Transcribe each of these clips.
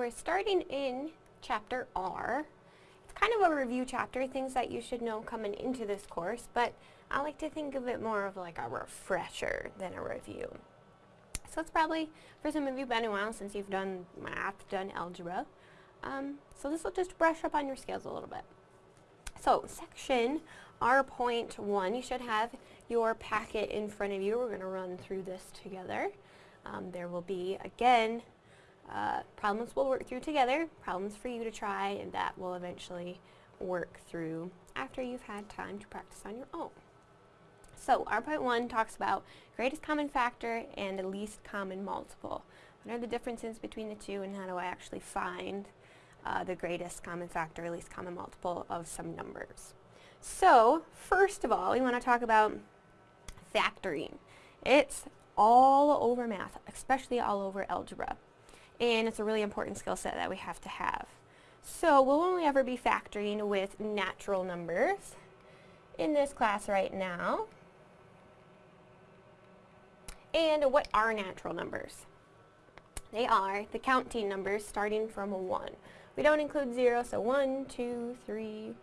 we're starting in chapter R. It's kind of a review chapter, things that you should know coming into this course, but I like to think of it more of like a refresher than a review. So it's probably, for some of you, been a while since you've done math, done algebra. Um, so this will just brush up on your skills a little bit. So section R.1, you should have your packet in front of you. We're going to run through this together. Um, there will be, again, uh, problems we'll work through together, problems for you to try, and that will eventually work through after you've had time to practice on your own. So R.1 talks about greatest common factor and the least common multiple. What are the differences between the two and how do I actually find uh, the greatest common factor, or least common multiple of some numbers? So first of all, we want to talk about factoring. It's all over math, especially all over algebra. And it's a really important skill set that we have to have. So we'll only ever be factoring with natural numbers in this class right now. And what are natural numbers? They are the counting numbers starting from a 1. We don't include 0, so 1, 2, 3,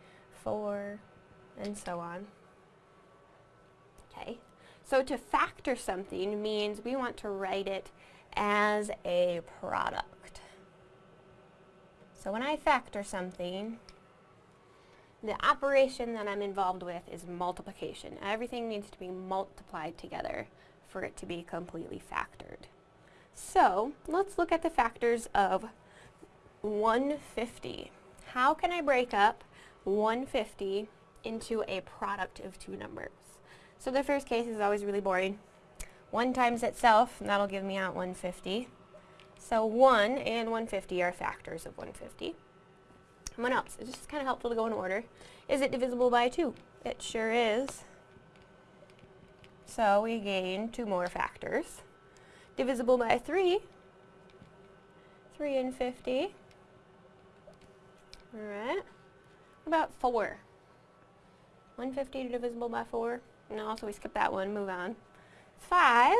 4, and so on. Okay. So to factor something means we want to write it as a product. So when I factor something, the operation that I'm involved with is multiplication. Everything needs to be multiplied together for it to be completely factored. So let's look at the factors of 150. How can I break up 150 into a product of two numbers? So the first case is always really boring. 1 times itself, and that'll give me out 150. So 1 and 150 are factors of 150. And what else? It's just kind of helpful to go in order. Is it divisible by 2? It sure is. So we gain two more factors. Divisible by 3, 3 and 50. Alright. What About 4. 150 divisible by 4. No, so we skip that one, move on. 5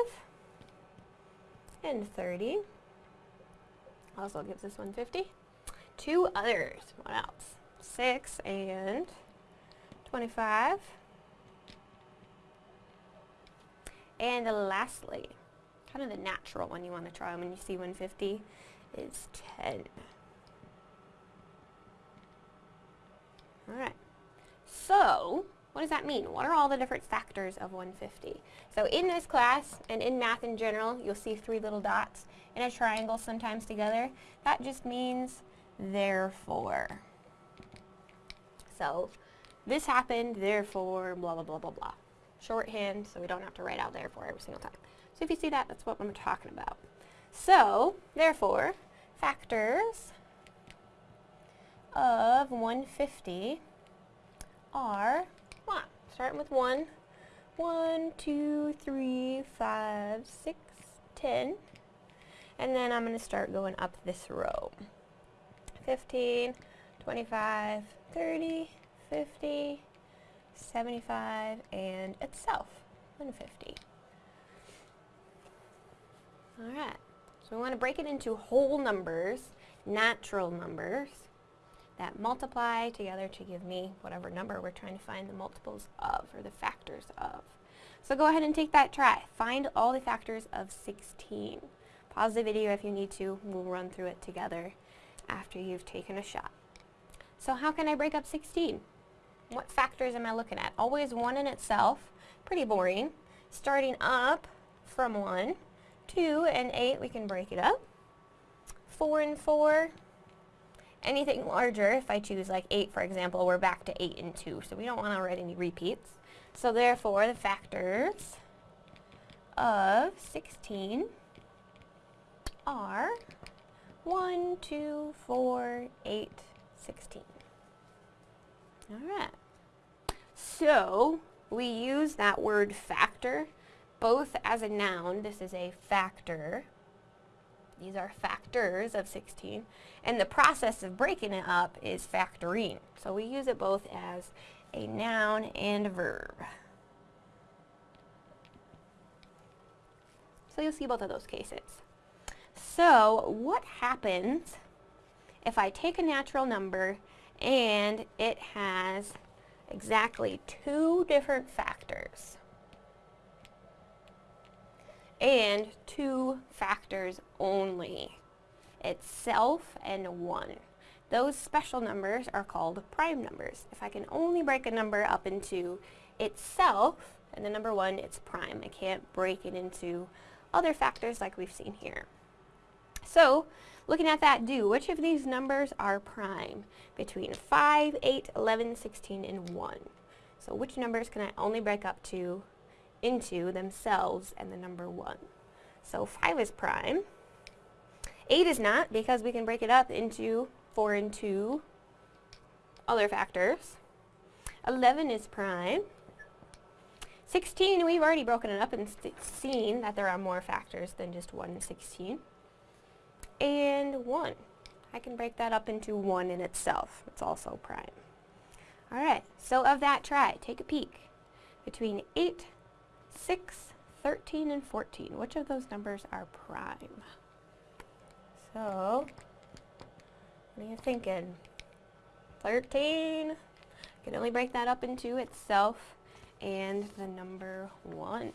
and 30. Also gives us 150. Two others. What else? 6 and 25. And lastly, kind of the natural one you want to try when you see 150 is 10. Alright. So, what does that mean? What are all the different factors of 150? So in this class, and in math in general, you'll see three little dots in a triangle sometimes together. That just means therefore. So, this happened, therefore, blah, blah, blah, blah, blah. Shorthand, so we don't have to write out therefore every single time. So if you see that, that's what I'm talking about. So, therefore, factors of 150 are? Starting with 1. 1, 2, 3, 5, 6, 10. And then I'm going to start going up this row. 15, 25, 30, 50, 75, and itself, 150. Alright, so we want to break it into whole numbers, natural numbers, that multiply together to give me whatever number we're trying to find the multiples of, or the factors of. So go ahead and take that try. Find all the factors of 16. Pause the video if you need to. We'll run through it together after you've taken a shot. So how can I break up 16? What factors am I looking at? Always 1 in itself. Pretty boring. Starting up from 1, 2 and 8, we can break it up. 4 and 4, anything larger, if I choose like 8 for example, we're back to 8 and 2. So we don't want to write any repeats. So therefore, the factors of 16 are 1, 2, 4, 8, 16. Alright. So, we use that word factor both as a noun, this is a factor, these are factors of 16, and the process of breaking it up is factoring. So we use it both as a noun and a verb. So you'll see both of those cases. So what happens if I take a natural number and it has exactly two different factors and two factors only, itself and 1. Those special numbers are called prime numbers. If I can only break a number up into itself and the number 1, it's prime. I can't break it into other factors like we've seen here. So, looking at that do, which of these numbers are prime? Between 5, 8, 11, 16, and 1. So which numbers can I only break up to into themselves and the number 1? So 5 is prime. 8 is not because we can break it up into 4 and 2 other factors. 11 is prime. 16, we've already broken it up and seen that there are more factors than just 1 and 16. And 1. I can break that up into 1 in itself. It's also prime. Alright, so of that, try. Take a peek. Between 8, 6, 13, and 14, which of those numbers are prime? So, what are you thinking? 13. can only break that up into itself and the number 1.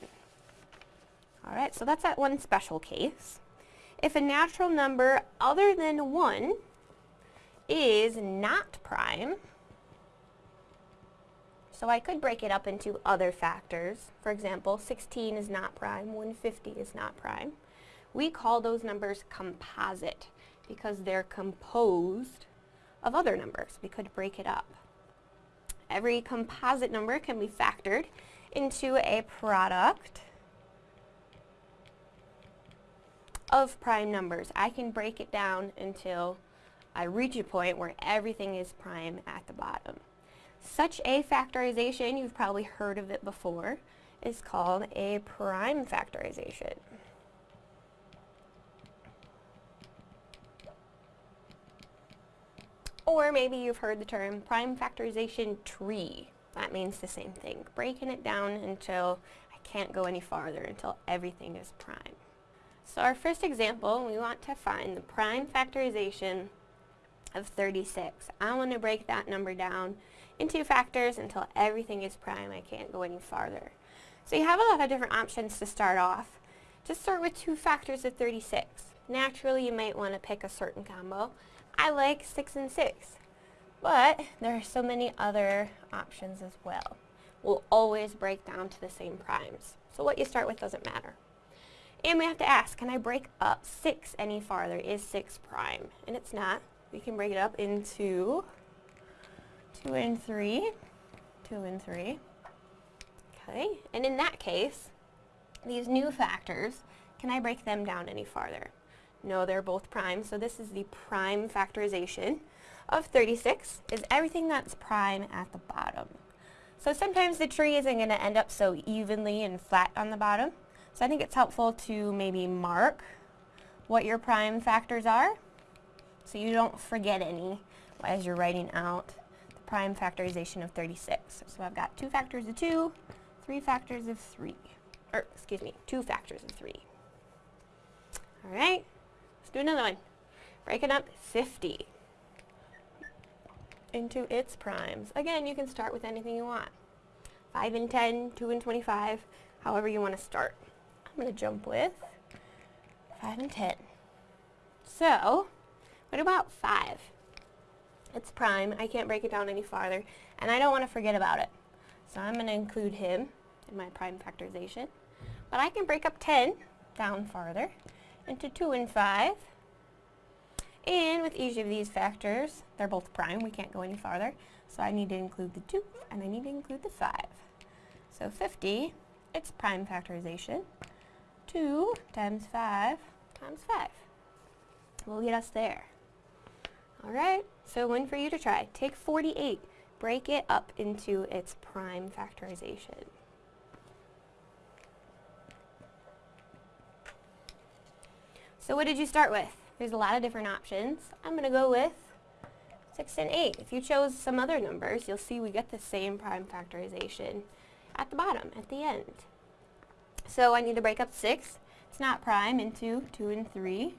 Alright, so that's that one special case. If a natural number other than 1 is not prime, so I could break it up into other factors. For example, 16 is not prime, 150 is not prime. We call those numbers composite because they're composed of other numbers. We could break it up. Every composite number can be factored into a product of prime numbers. I can break it down until I reach a point where everything is prime at the bottom. Such a factorization, you've probably heard of it before, is called a prime factorization. Or maybe you've heard the term prime factorization tree. That means the same thing, breaking it down until I can't go any farther, until everything is prime. So our first example, we want to find the prime factorization of 36. I want to break that number down into factors until everything is prime. I can't go any farther. So you have a lot of different options to start off. Just start with two factors of 36. Naturally, you might want to pick a certain combo. I like 6 and 6. But there are so many other options as well. We'll always break down to the same primes. So what you start with doesn't matter. And we have to ask, can I break up 6 any farther? Is 6 prime? And it's not. We can break it up into 2 and 3. 2 and 3. Okay, and in that case, these new factors, can I break them down any farther? No, they're both prime, so this is the prime factorization of 36, is everything that's prime at the bottom. So sometimes the tree isn't going to end up so evenly and flat on the bottom, so I think it's helpful to maybe mark what your prime factors are, so you don't forget any as you're writing out prime factorization of 36. So I've got two factors of 2, three factors of 3, or excuse me, two factors of 3. All right let's do another one. Break it up 50 into its primes. Again, you can start with anything you want. 5 and 10, 2 and 25, however you want to start. I'm going to jump with 5 and 10. So, what about 5? It's prime. I can't break it down any farther, and I don't want to forget about it. So I'm going to include him in my prime factorization. But I can break up 10 down farther into 2 and 5. And with each of these factors, they're both prime, we can't go any farther. So I need to include the 2 and I need to include the 5. So 50, it's prime factorization. 2 times 5 times 5 will get us there. Alright, so one for you to try. Take 48, break it up into its prime factorization. So what did you start with? There's a lot of different options. I'm going to go with 6 and 8. If you chose some other numbers, you'll see we get the same prime factorization at the bottom, at the end. So I need to break up 6. It's not prime into 2 and 3.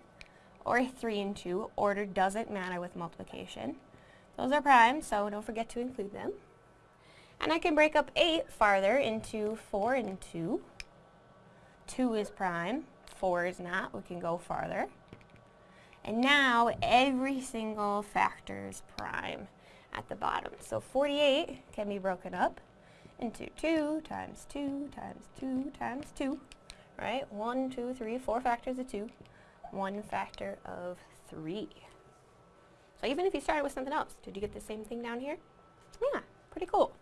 Or a 3 and 2. Order doesn't matter with multiplication. Those are prime, so don't forget to include them. And I can break up 8 farther into 4 and 2. 2 is prime, 4 is not. We can go farther. And now every single factor is prime at the bottom. So 48 can be broken up into 2 times 2 times 2 times 2, right? 1, 2, 3, 4 factors of 2, 1 factor of 3. So even if you started with something else, did you get the same thing down here? Yeah, pretty cool.